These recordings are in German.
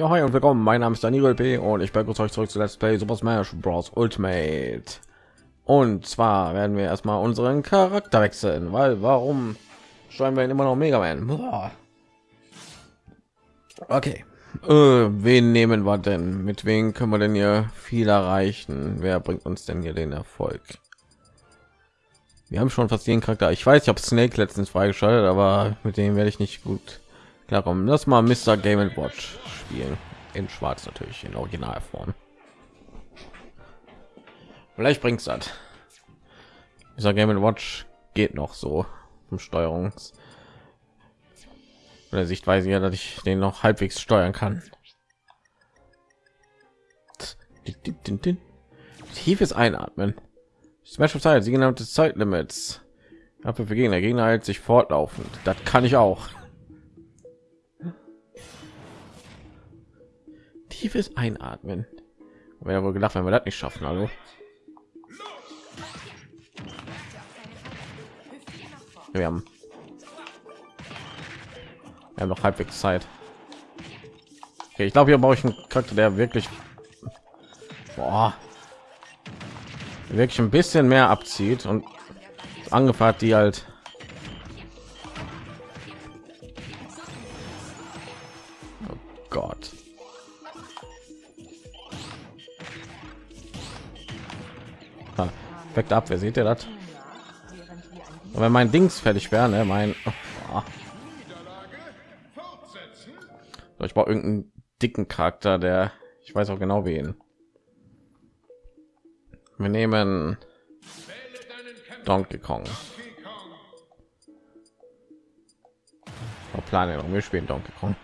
Ja, hi und willkommen. Mein Name ist Daniel P. und ich begrüße euch zurück zu Let's Play Super Smash Bros. Ultimate. Und zwar werden wir erstmal unseren Charakter wechseln, weil warum steuern wir immer noch Mega Man? Okay. Äh, wen nehmen wir denn? Mit wem können wir denn hier viel erreichen? Wer bringt uns denn hier den Erfolg? Wir haben schon fast jeden Charakter. Ich weiß, ich habe Snake letztens freigeschaltet, aber mit dem werde ich nicht gut klarkommen. Lass mal Mr. Game Watch spielen. In Schwarz natürlich, in Originalform. Vielleicht bringt's das. Dieser Game Watch geht noch so um Steuerungs oder Sichtweise ja, dass ich den noch halbwegs steuern kann. Tiefes Einatmen. Smash of Zeit, sie genannte Zeitlimits. Aber für Gegner, Gegner hält sich fortlaufend. Das kann ich auch. Tiefes Einatmen. Wäre wohl gedacht, wenn wir das nicht schaffen, also. Wir haben, wir haben noch halbwegs Zeit. Okay, ich glaube, hier brauche ich einen Charakter, der wirklich, boah, wirklich ein bisschen mehr abzieht und angefahrt, die halt Perfekt ab, wer sieht ihr das? wenn mein Dings fertig wäre, ne, mein oh. ich brauche irgendeinen dicken Charakter, der ich weiß auch genau wen. Wir nehmen Donkey Kong. Oh, Plan, wir spielen Donkey Kong.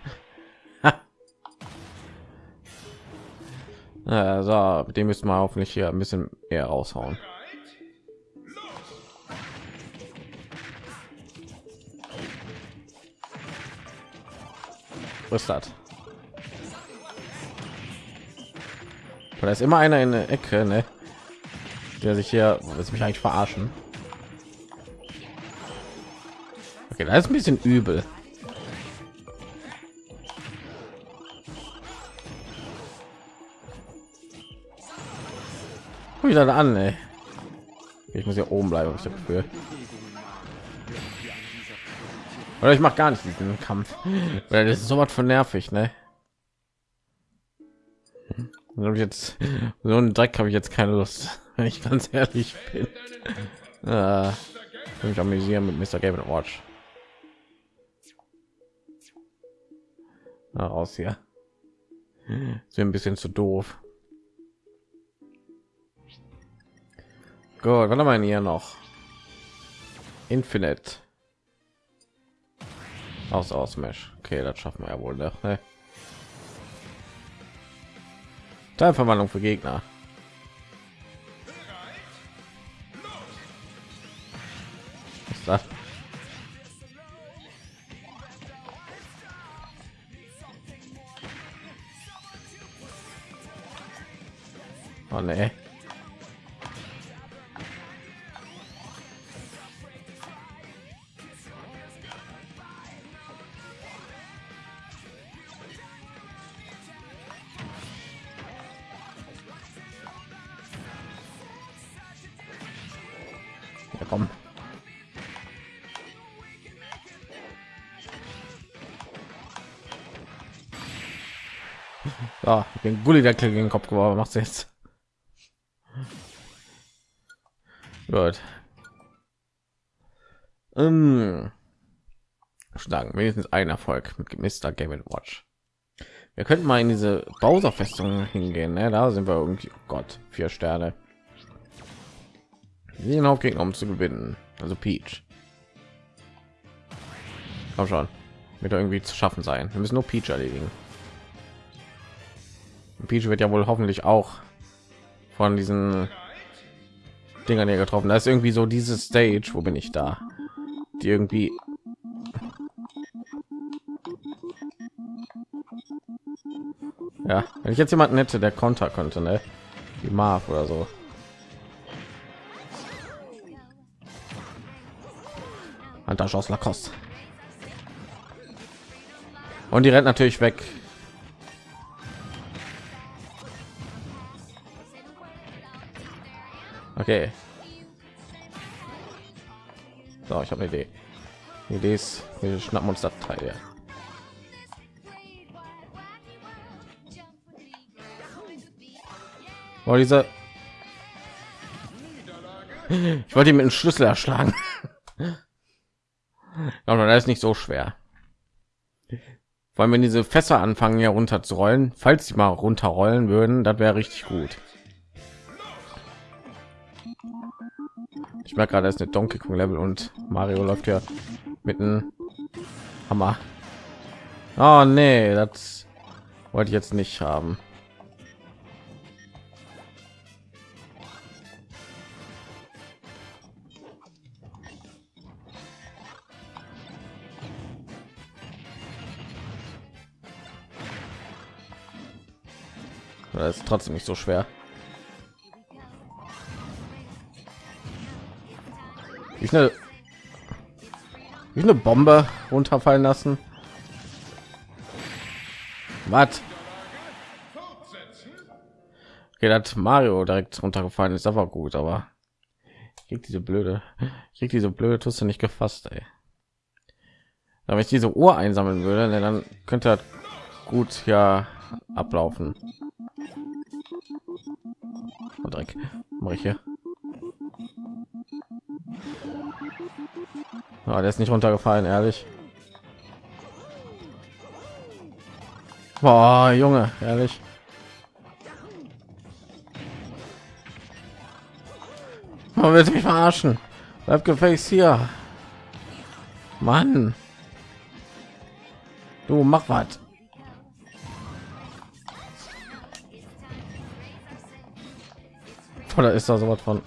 also, mit dem müssen wir hoffentlich hier ein bisschen eher raushauen. Was? Da ist immer einer in der Ecke, ne? Der sich hier, ist mich eigentlich verarschen. Okay, da ist ein bisschen übel. Wieder an, ey. Ich muss hier oben bleiben, ich dafür. Oder ich mache gar nicht diesen Kampf, weil das ist so was von nervig, ne? Und jetzt so einen Dreck habe ich jetzt keine Lust, wenn ich ganz ehrlich bin. Äh, mich amüsieren mit Mr. Game Watch. Na, raus hier. Ist ein bisschen zu doof. Gut, was haben wir hier noch? Infinite. Aus aus Mesh. Okay, das schaffen wir ja wohl. Ne? Teilverwandlung für Gegner. Was ist das? Oh nee. Ja, den Gulli der gegen den Kopf geworfen. Macht jetzt. Gut. Ähm, schlagen wenigstens ein Erfolg mit Mr. Game Watch. Wir könnten mal in diese Bowser-Festung hingehen. Ne? Da sind wir irgendwie. Oh Gott, vier Sterne den Hauptgegner um zu gewinnen. Also Peach. Komm schon, wird irgendwie zu schaffen sein. Wir müssen nur Peach erledigen. Peach wird ja wohl hoffentlich auch von diesen Dingern hier getroffen. Da ist irgendwie so diese Stage, wo bin ich da? Die irgendwie Ja, wenn ich jetzt jemanden hätte, der Konter könnte, ne? Die Marv oder so. Handtasche aus Lacoste. Und die rennt natürlich weg. Okay. So, ich habe eine Idee. Die Idee ist, wir schnappen uns das Teil. Ja. Oh, diese. Ich wollte ihn mit dem Schlüssel erschlagen. Aber das ist nicht so schwer. Vor allem, wenn diese Fässer anfangen hier rollen, falls sie mal runterrollen würden, das wäre richtig gut. Merke gerade, ist eine Donkey Kong Level und Mario läuft ja mit einem Hammer. Oh nee, das wollte ich jetzt nicht haben. Das ist trotzdem nicht so schwer. Wie schnell wie eine Bombe runterfallen lassen. Was? Okay, hat Mario direkt runtergefallen ist aber gut, aber kriegt diese blöde, kriegt diese blöde Tusse nicht gefasst, ey. Wenn ich diese Uhr einsammeln würde, ne, dann könnte er gut ja ablaufen. Und Dreck mache ich hier. Oh, der ist nicht runtergefallen, ehrlich. Boah, Junge, ehrlich. Man will mich verarschen. Bleib gefälligst hier. Mann. Du mach was. Oder ist da so was von?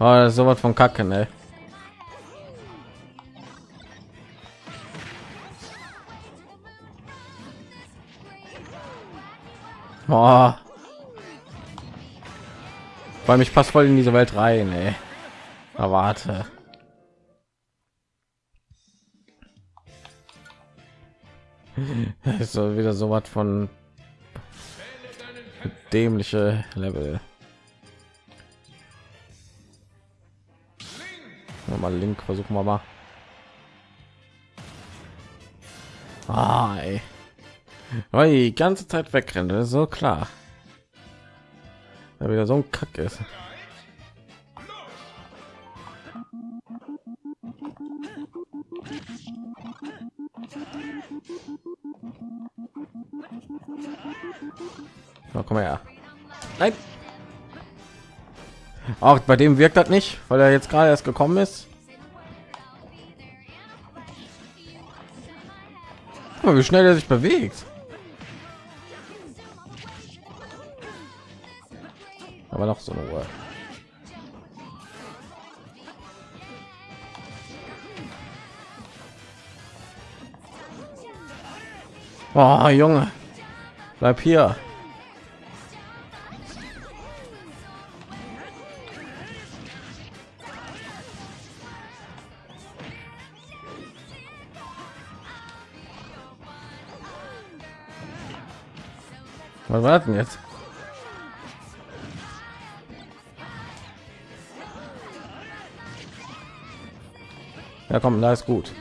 Oh, so was von Kacke, ne? Oh. Weil mich passt voll in diese Welt rein, ey. Erwarte. ist so wieder so was von dämliche Level. Mal Link versuchen wir mal. Ah, ey. Die ganze Zeit wegrennen, das ist so klar. Da wieder so ein Kack ist. Na, komm her. Nein. Auch bei dem wirkt das nicht, weil er jetzt gerade erst gekommen ist. Mal, wie schnell er sich bewegt. Aber noch so eine Ruhe. Oh, Junge, bleib hier. Was war denn jetzt? Ja, komm, da ist gut.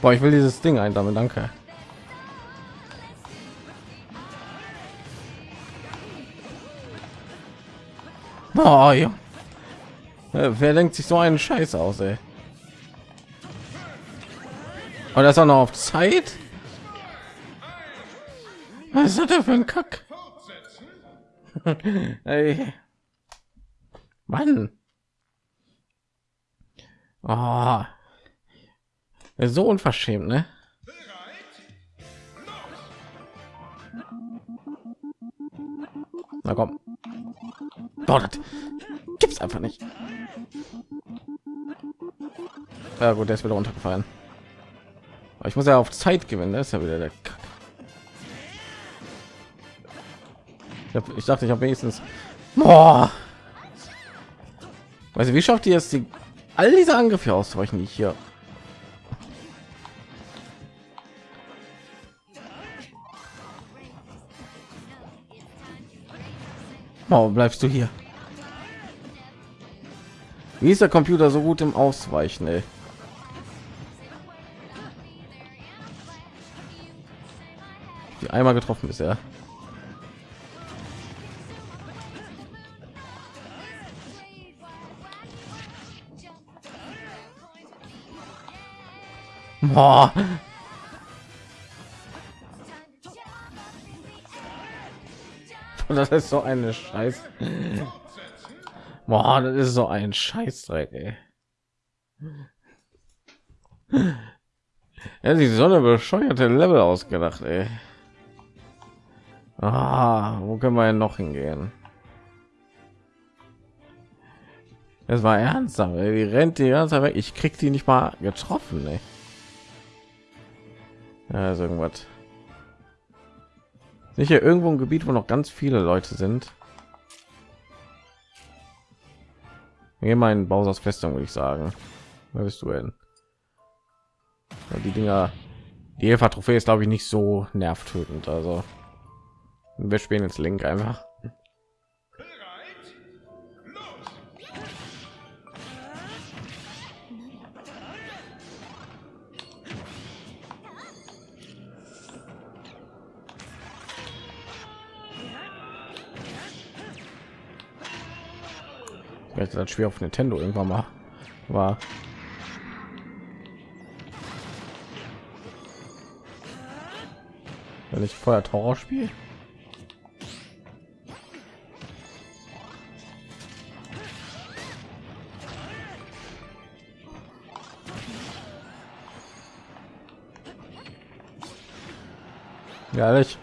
Boah, ich will dieses Ding einsammeln, danke. Boah, ja. Wer denkt sich so einen Scheiß aus, ey? Und das auch noch auf Zeit. Was ist das für ein Kack? Ey. Mann. Oh. So unverschämt, ne? Na komm. Boah, das gibt's einfach nicht. Ja gut, der ist wieder runtergefallen. Aber ich muss ja auf Zeit gewinnen, das ist ja wieder der Kack. Ich, hab, ich dachte, ich habe wenigstens. Boah. Du, wie schafft ihr es, die all diese Angriffe ausweichen, die hier Warum bleibst du hier? Wie ist der Computer so gut im Ausweichen? Ey? Einmal getroffen ist er. Boah. Das ist so eine Scheiß. Boah, das ist so ein Scheißdreck, ey. Ja, die Sonne bescheuerte Level ausgedacht, ey. Können wir noch hingehen? Es war ernsthaft, ey. die rennt die ganze Zeit weg. Ich krieg die nicht mal getroffen, ey. Ist irgendwas. Sicher irgendwo ein Gebiet, wo noch ganz viele Leute sind. Hier mein Bausers Festung, würde ich sagen. Wer bist du denn? Die Dinger, die Eva Trophäe ist, glaube ich, nicht so nervtötend. Also wir spielen jetzt Link einfach. Vielleicht das Spiel auf Nintendo irgendwann mal war. Wenn ich vorher Horror spiel ehrlich.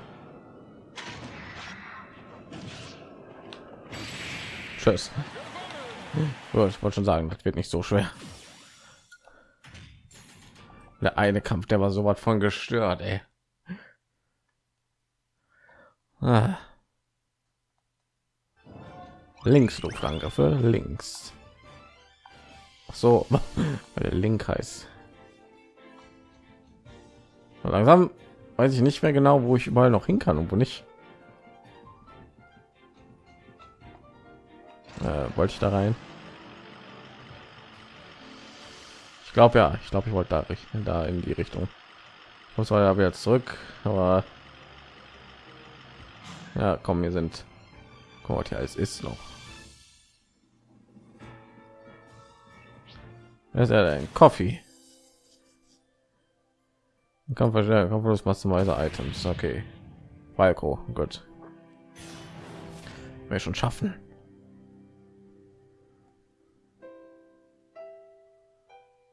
Tschüss. Oh, ich wollte schon sagen, das wird nicht so schwer. Der eine Kampf, der war so was von gestört, ey. Ah. Links Luftangriffe, links. Ach so, weil der Link heißt. Langsam weiß ich nicht mehr genau, wo ich überall noch hin kann und wo nicht. Äh, wollte ich da rein? Ich glaube ja, ich glaube, ich wollte da richten, da in die Richtung. Ich muss aber jetzt zurück, aber ja, komm, wir sind. Gott, ja, es ist noch. ist er ein Coffee. Kampf verstärken, Kampflos maximalise Items. Okay. Falco, gut. Wir schon schaffen.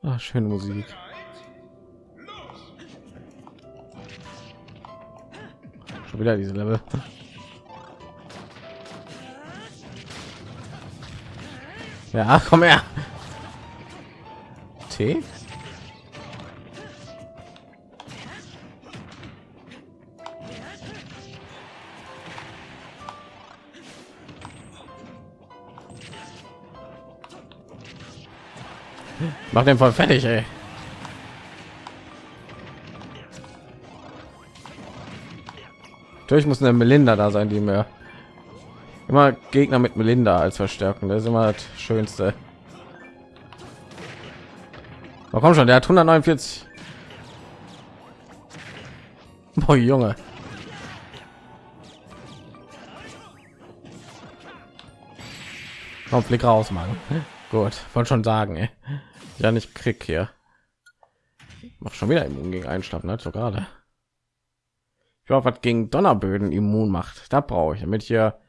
Ah, schöne Musik. Schon wieder diese Level. Ja, komm her. T? Mach den voll fertig, ey. Natürlich muss eine Melinda da sein, die mir immer Gegner mit Melinda als Verstärkung. Das ist immer das Schönste. Aber komm schon, der hat 149. Boah, Junge. Komm, Flick raus, Mann. Gut, wollte schon sagen, ey. ja nicht krieg hier. Mach schon wieder immun gegen Einschlafen, ne? so gerade. Ich hoffe, was gegen Donnerböden immun macht. Da brauche ich, damit hier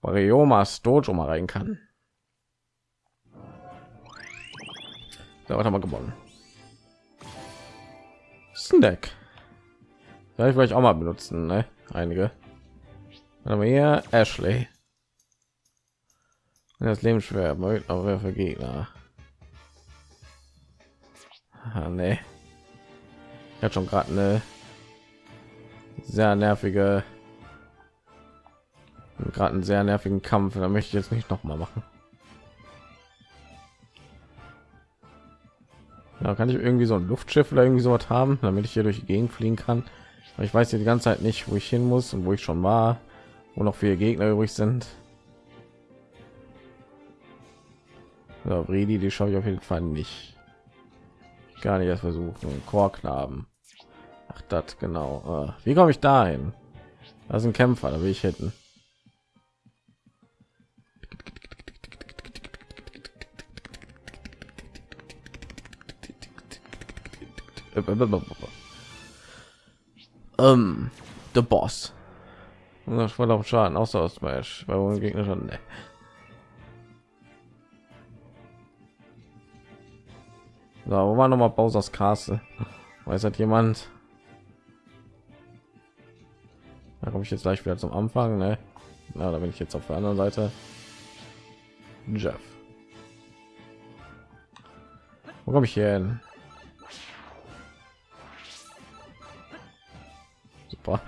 Variomas Dojo mal rein kann. Da hat mal gewonnen. Snack. Ja, ich wollte auch mal benutzen, ne? Einige. Aber hier Ashley. Das Leben schwer, aber für Gegner. Ah, nee. Hatte schon gerade eine sehr nervige gerade einen sehr nervigen Kampf da möchte ich jetzt nicht noch mal machen Da kann ich irgendwie so ein Luftschiff oder irgendwie sowas haben, damit ich hier durch die Gegend fliegen kann. Aber ich weiß hier die ganze Zeit nicht, wo ich hin muss und wo ich schon war, wo noch viele Gegner übrig sind. Ja, Redi, die schaue ich auf jeden Fall nicht. Gar nicht erst versuchen. Chorknaben. Ach, das genau. Äh, wie komme ich dahin? Das sind Kämpfer, da will ich hätten. Ähm, der Boss. Das war auf Schaden, außer aus Smash, weil wohl Gegner schon. Ne. So, wo war noch mal Bowser's Castle? Weiß hat jemand? Da komme ich jetzt gleich wieder zum Anfang, ne? Na, da bin ich jetzt auf der anderen Seite. Jeff. Wo komme ich hier hin? Super.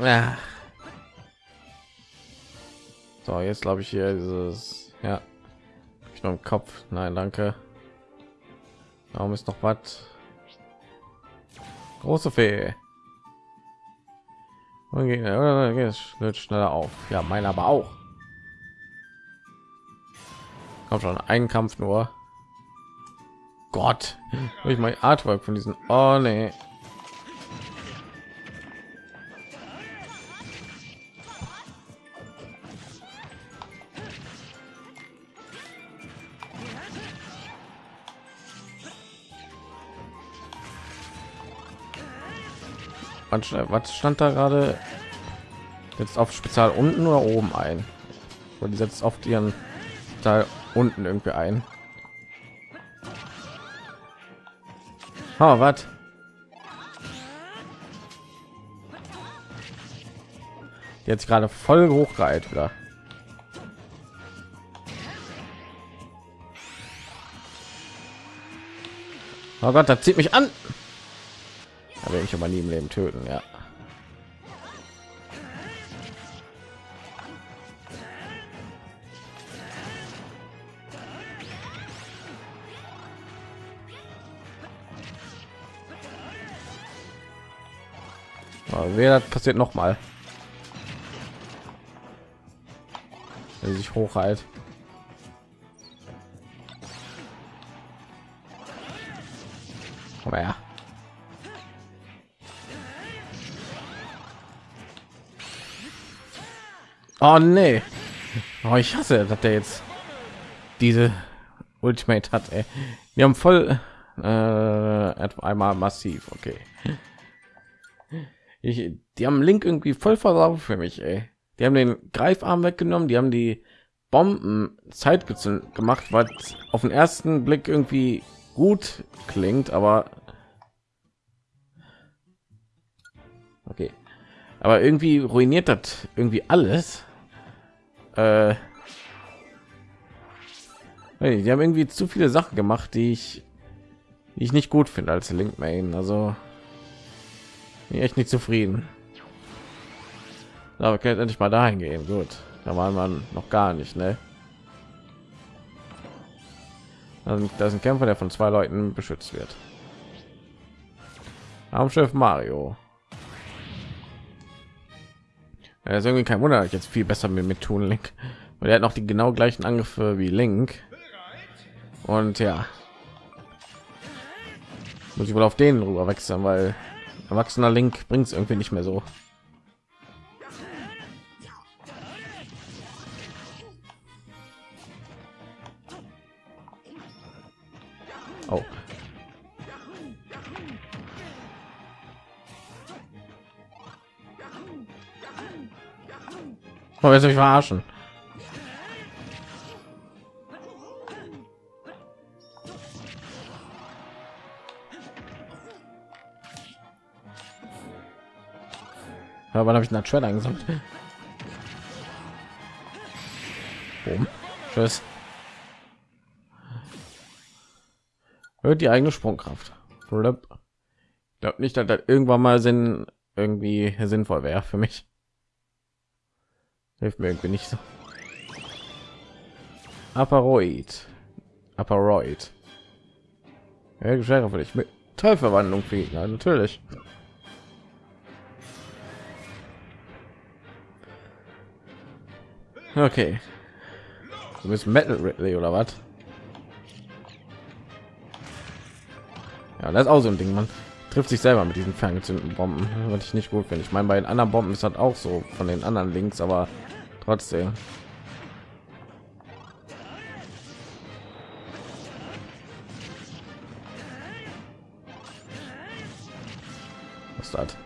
ja. So, jetzt glaube ich hier dieses ja. Ich noch im Kopf. Nein, danke. Warum ist noch was? Große Fee. Und geht schneller auf. Ja, mein aber auch. Kommt schon ein Kampf nur. Gott, ich mein Artwork von diesen. Oh nee. Was stand da gerade? Jetzt auf Spezial unten oder oben ein? Und setzt auf ihren Teil unten irgendwie ein. Oh, was? Jetzt gerade voll hochgehalten wieder. Oh Gott, da zieht mich an. Da ich aber nie im Leben töten, ja. wer passiert noch mal wenn sich hochhalt oh nee oh, ich hasse dass der jetzt diese ultimate hat ey. wir haben voll äh, einmal massiv okay ich, die haben Link irgendwie voll versaut für mich, ey. Die haben den Greifarm weggenommen, die haben die Bomben Zeit gemacht, was auf den ersten Blick irgendwie gut klingt, aber okay. Aber irgendwie ruiniert das irgendwie alles. Äh, die haben irgendwie zu viele Sachen gemacht, die ich, die ich nicht gut finde als Link Main. Also bin echt nicht zufrieden. Aber kann endlich mal dahin gehen. Gut, da war man noch gar nicht, ne? Da ist ein Kämpfer, der von zwei Leuten beschützt wird. Raumschiff Mario. Er ist irgendwie kein Wunder, ich jetzt viel besser mit, mit tun Link, weil er hat noch die genau gleichen Angriffe wie Link. Und ja, muss ich wohl auf den rüber wechseln, weil erwachsener Link bringt es irgendwie nicht mehr so. Oh. Oh, jetzt mich verarschen. Ja, wann habe ich einen Schwert eingesammelt? Boom. Tschüss. Hört die eigene Sprungkraft. Ich glaube nicht, dass das irgendwann mal Sinn irgendwie sinnvoll wäre für mich. Hilft mir irgendwie nicht so. Aparoid. Aparoid. Ja, schwerer für dich. Mit Teilverwandlung fliegen, ja, natürlich. Okay. Du bist Metal Ridley oder was? Ja, das ist auch so ein Ding, man trifft sich selber mit diesen ferngezündeten Bomben, was ich nicht gut finde. Ich meine, bei den anderen Bomben ist das auch so von den anderen Links, aber trotzdem. Was das?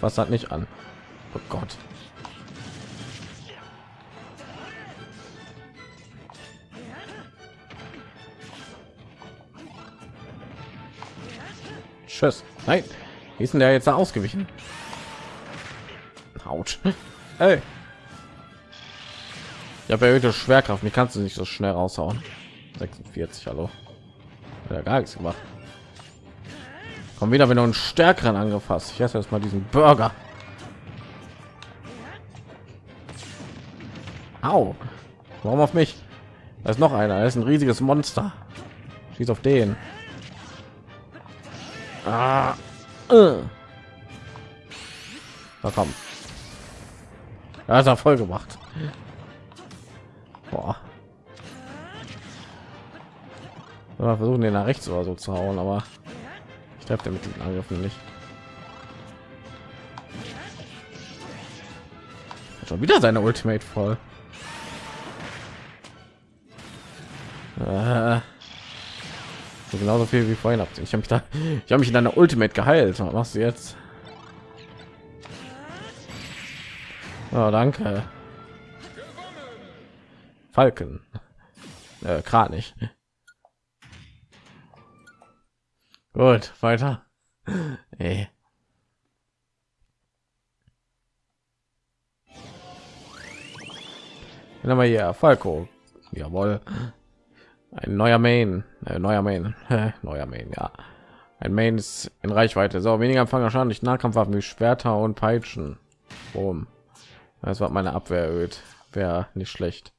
Was hat nicht an? Oh Gott. Tschüss. Nein. Wie ist denn der jetzt da ausgewichen? Haut. Hey. Ich habe erhöhte Schwerkraft. Wie kannst du nicht so schnell raushauen? 46, hallo. Ja, gar nichts gemacht. Komm wieder, wenn du einen stärkeren angefasst. Ich esse erst mal diesen Burger. Au. Warum auf mich? Da ist noch einer. Er ist ein riesiges Monster. Schieß auf den. Ah. Äh. Komm. Ja, ist er voll gemacht. Boah. Mal versuchen den nach rechts oder so zu hauen, aber ich treffe mit diesen Angriffen nicht. Schon wieder seine Ultimate voll. Äh, so genauso viel wie vorhin habt. Ich habe mich da, ich habe mich in einer Ultimate geheilt. Was machst du jetzt? Oh, danke. Falken. Äh, Kranich. Gut, weiter. Ey. Dann haben wir hier Falco. Jawohl. Ein neuer Main, äh, neuer Main, neuer Main, ja. Ein Main ist in Reichweite. So, weniger Empfang Schaden Nahkampfwaffen wie Schwerter und Peitschen. Boom. Das war meine Abwehr erhöht. Wäre nicht schlecht.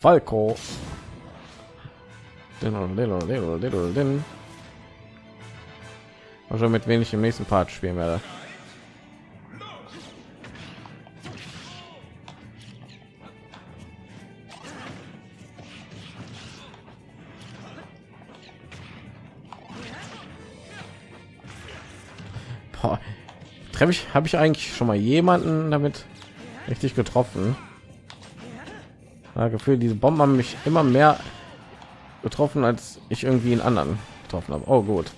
Falco. Also mit wenig im nächsten Part spielen werde. Treffe ich habe ich eigentlich schon mal jemanden damit richtig getroffen? Ja, gefühl diese bomben haben mich immer mehr getroffen als ich irgendwie in anderen getroffen habe. Oh gut.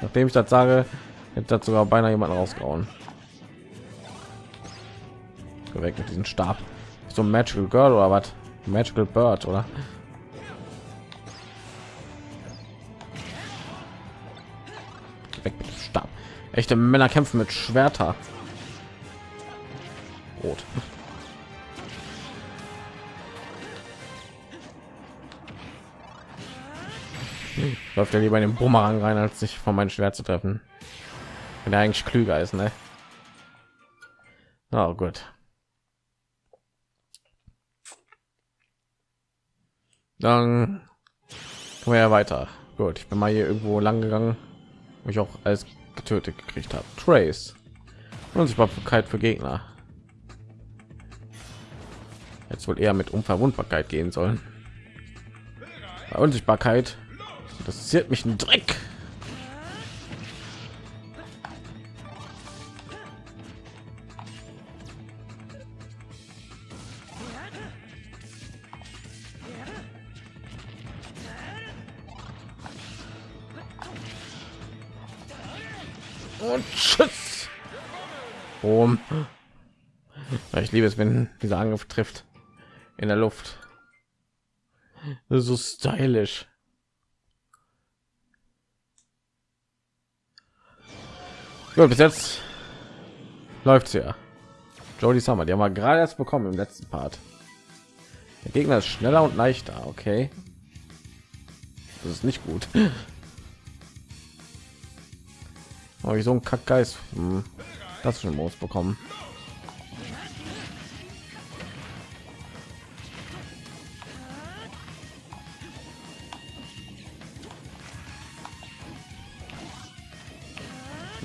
Nachdem ich das sage hätte das sogar beinahe jemanden rausgehauen. Weg mit diesem stab. So magical girl oder was? Magical bird oder stab Echte Männer kämpfen mit Schwerter. Rot. Läuft ja lieber in den Bumerang rein, als sich von meinem Schwert zu treffen. Wenn er eigentlich klüger ist, ne? Oh, gut. Dann kommen wir ja weiter. Gut, ich bin mal hier irgendwo lang gegangen, wo ich auch als getötet gekriegt habe. Trace. Unsichtbarkeit für Gegner. Jetzt wohl eher mit Unverwundbarkeit gehen sollen. Bei Unsichtbarkeit interessiert mich ein Dreck. Boom. Ich liebe es, wenn dieser Angriff trifft in der Luft. so stylisch. Gut, bis jetzt läuft ja. Jody Summer, die haben wir gerade erst bekommen im letzten Part. Der Gegner ist schneller und leichter, okay. Das ist nicht gut. Oh, ich so ein Kackgeist. Hm. Das schon Moos bekommen.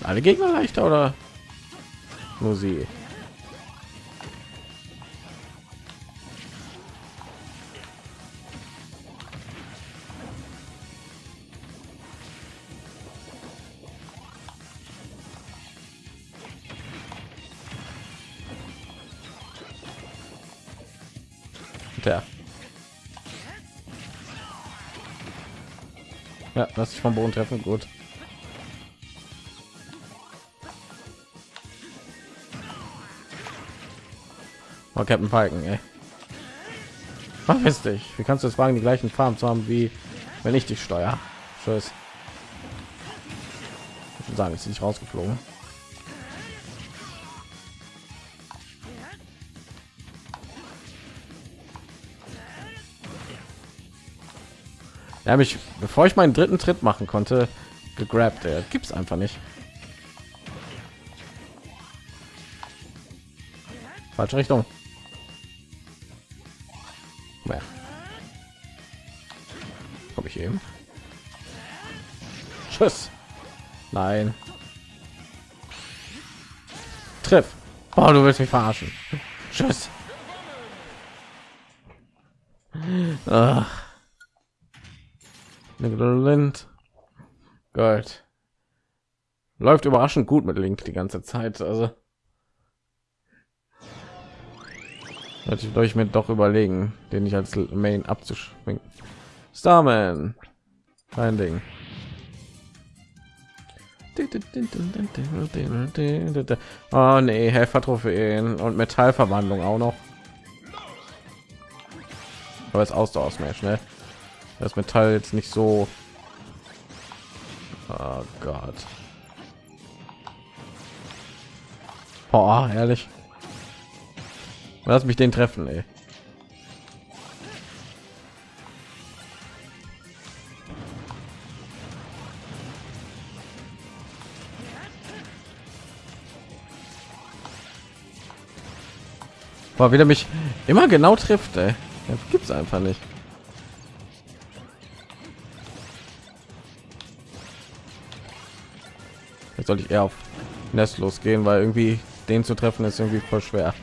Alle Gegner leichter oder nur sie? Der. Ja, lass dich vom Boden treffen, gut. Oh, Captain Falken, ey. Verpiss dich. Wie kannst du es wagen, die gleichen Farben zu haben, wie wenn ich dich steuere? Tschüss. Ich sagen, ist nicht rausgeflogen. Er mich, bevor ich meinen dritten Tritt machen konnte, gegrabt. Er es einfach nicht. Falsche Richtung. Naja. Komme ich eben? Tschüss. Nein. Triff. Oh, du willst mich verarschen. Tschüss. Ach. Gold. Läuft überraschend gut mit Link die ganze Zeit. Also natürlich ich mir doch überlegen, den ich als Main abzuschwingen. Starman, ein Ding. Oh nee, Helfer-Trophäen und Metallverwandlung auch noch. Aber es Ausdauer schnell das Metall jetzt nicht so. Oh Gott. Boah, ehrlich. Lass mich den treffen, ey. Boah, wieder mich immer genau trifft, ey. Das gibt's einfach nicht. Jetzt sollte ich eher auf Nest losgehen, weil irgendwie den zu treffen ist irgendwie voll schwer.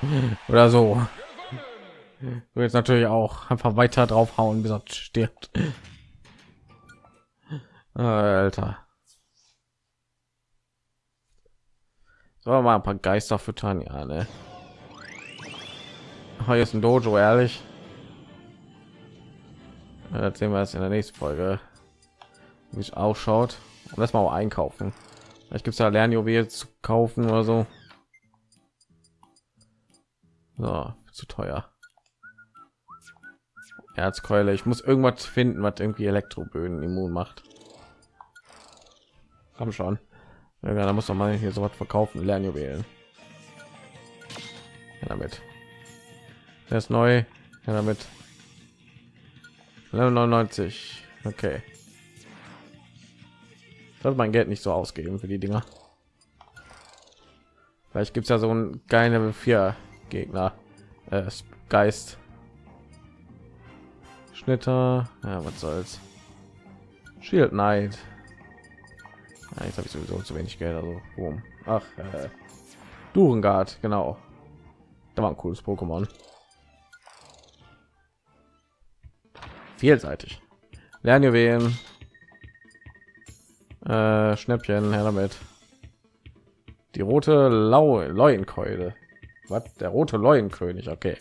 Oder so. Du jetzt natürlich auch einfach weiter draufhauen, bis er stirbt. Alter. So mal ein paar Geister füttern, ja, ne? Hier ist ein Dojo, ehrlich erzählen wir es in der nächsten Folge wie es ausschaut. Und das mal einkaufen. Vielleicht gibt es ja lernjuwel zu kaufen oder so. So zu teuer. Erzkeule ich muss irgendwas finden was irgendwie elektroböden immun macht. Komm schon. Ja, da muss man hier so was verkaufen lernjuwelen. Ja, damit. Das ist neu. Ja, damit 99 okay. Sollte mein geld nicht so ausgeben für die dinger. Vielleicht gibt es ja so ein geile vier gegner äh, geist. Schnitter ja was soll's. Shield knight. Ja, jetzt habe ich sowieso zu wenig geld also boom. ach äh, Durengard, genau. Da war ein cooles pokémon vielseitig. Lernjuwelen, äh, Schnäppchen, her damit. Die rote Lau Leuenkeule. Was? Der rote Leuenkönig, okay.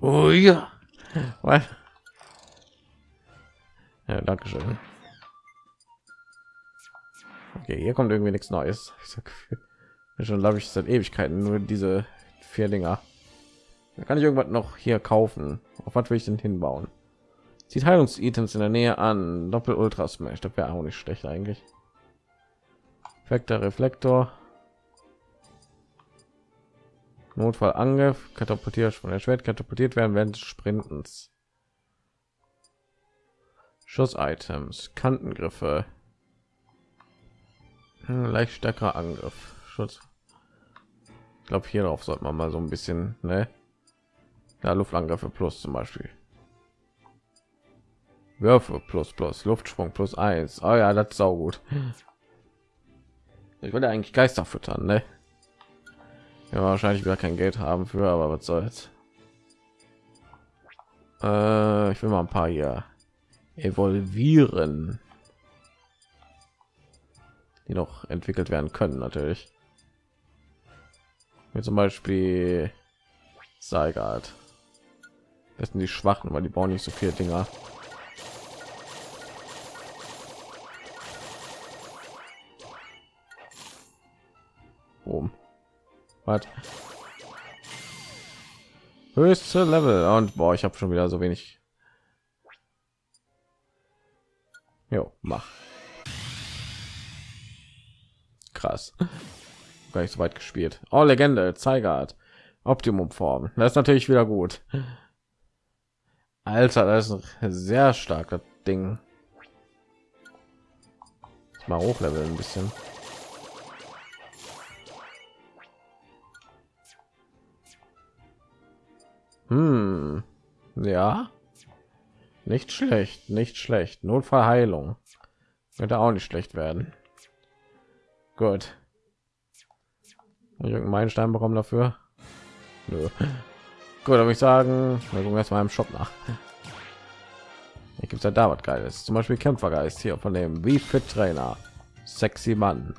Oh ja. Was? Ja, danke schön. Okay, hier kommt irgendwie nichts Neues. Schon glaube ich seit Ewigkeiten nur diese vier Dinger. Da kann ich irgendwas noch hier kaufen. Auf was will ich denn hinbauen? Die Heilungs-Items in der Nähe an. Doppel Ultra Smash. Das wäre auch nicht schlecht eigentlich. Perfekter Reflektor. Notfallangriff. Katapultiert von der Schwert katapultiert werden während des Sprintens. Schuss-Items, Kantengriffe, hm, leicht stärkerer Angriff, Schutz. Ich glaube, hierauf sollte man mal so ein bisschen, ne? Ja, Luftangriffe plus zum Beispiel. Würfe plus plus Luftsprung plus eins. Oh ja, das ist auch gut. Ich würde eigentlich Geister füttern, ne? Ja, wahrscheinlich wieder kein Geld haben für, aber was soll's. Äh, ich will mal ein paar hier evolvieren, die noch entwickelt werden können, natürlich. Wie zum Beispiel Seigard. Das sind die Schwachen, weil die bauen nicht so viele Dinger. Boom. Was? Höchste Level und boah, ich habe schon wieder so wenig. Jo, mach. Krass. Gar nicht so weit gespielt. Oh, Legende, Zeigart. Optimum Form. Das ist natürlich wieder gut. Alter, das ist ein sehr starker Ding. Mal hochleveln ein bisschen. Hm. Ja. Nicht schlecht, nicht schlecht. Notfallheilung. Könnte auch nicht schlecht werden. Gut. Irgendeinen Stein bekommen dafür. Nö. Gut, aber ich sagen, wir gucken erstmal im Shop nach. Hier gibt es ja da was Geiles. Zum Beispiel Kämpfergeist hier von dem wie fit Trainer. Sexy Mann.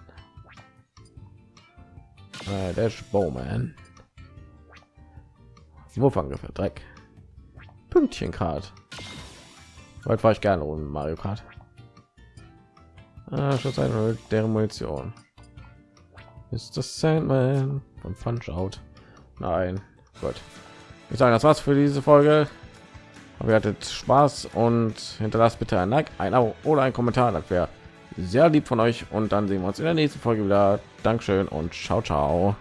Äh, der Bowman. Wurfangriffe, Dreck. Pünktchen Kart. Heute fahre ich gerne um Mario Kart. Ah, schon eine deren Munition. Ist das Sandman von Punch Out? Nein, gut. Ich sage, das war's für diese Folge. Aber ihr hattet Spaß und hinterlasst bitte ein Like, ein Abo oder ein Kommentar. Das wäre sehr lieb von euch. Und dann sehen wir uns in der nächsten Folge wieder. Dankeschön und ciao, ciao.